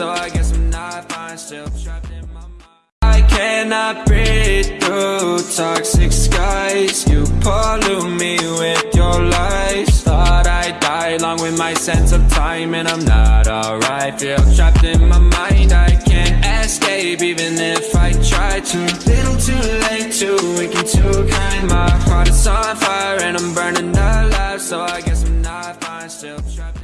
so I guess I'm not fine Still trapped in my mind. I cannot breathe through toxic skies. You pollute me with your lies. Thought I'd die along with my sense of time And I'm not alright. Feel trapped in my mind. I can't escape even if I try to. Little too late, too weak and too kind. My heart is on fire and I'm burning alive. So I guess I'm not fine Still trapped